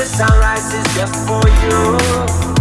The sunrise is just for you.